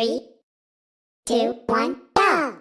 Three, two, one, go!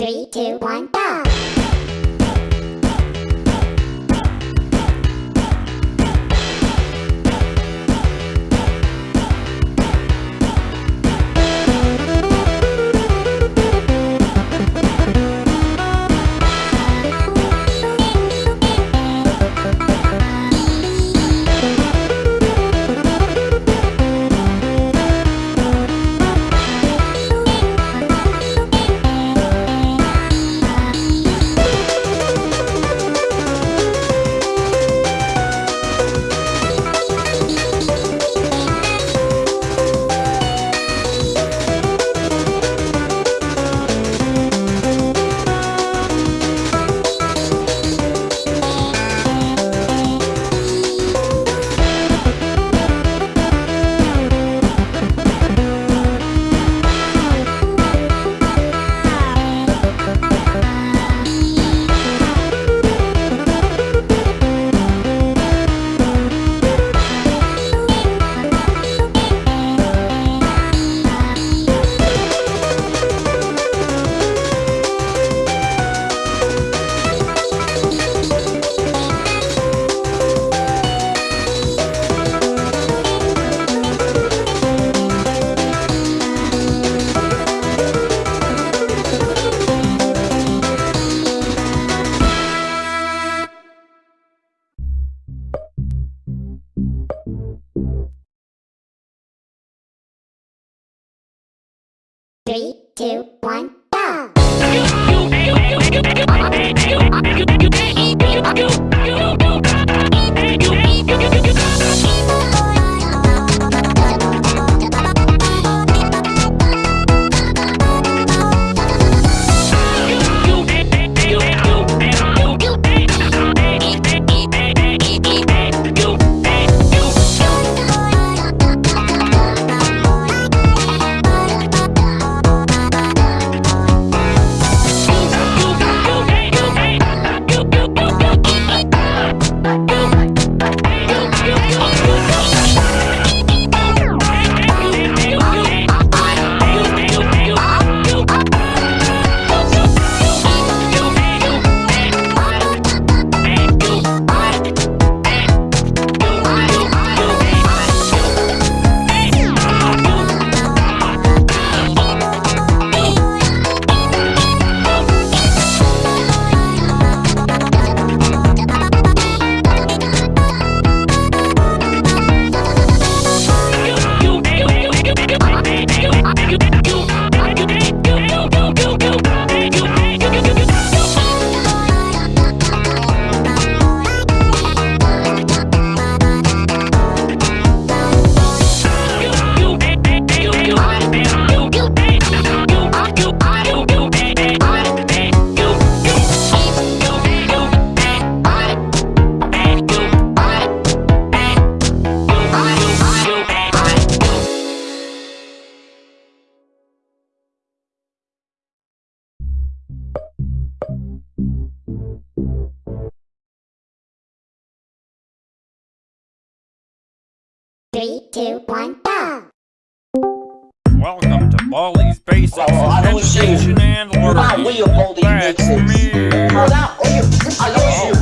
Three, two, one, go! Two, one, Three, two, one, go! Welcome to Baldi's Basics Well, I know it's you. Education and Not Learning. we of all these That's basics. me. Oh, that, oh, you, I know you,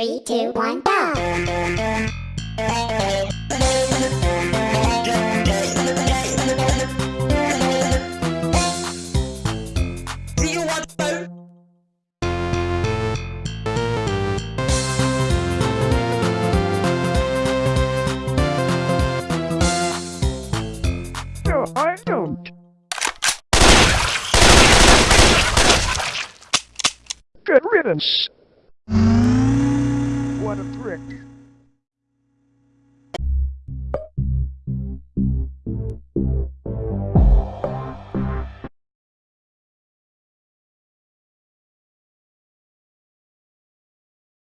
Three, two, one, go! Do you want to? I don't. Good riddance. A prick.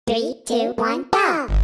Three, two, one, go!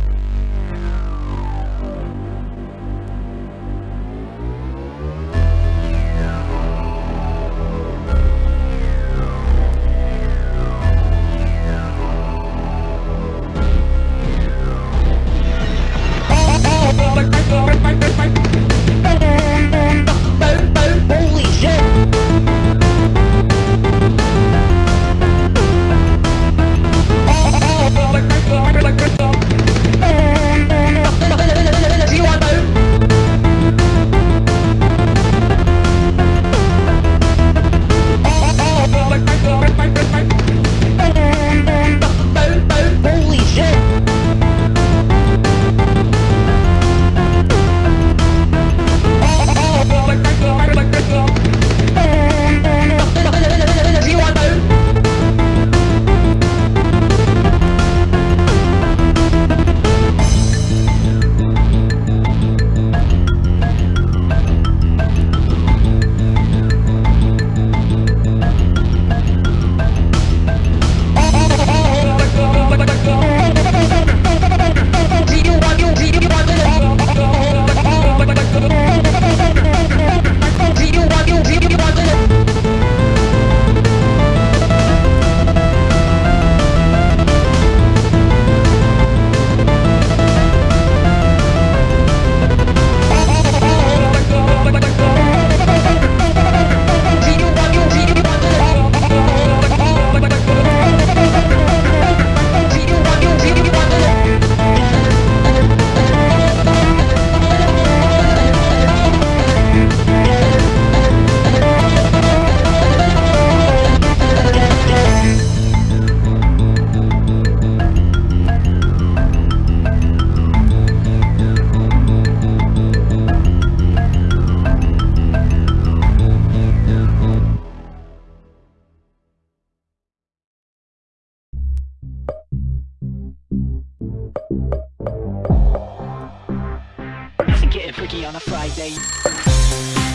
On a Friday.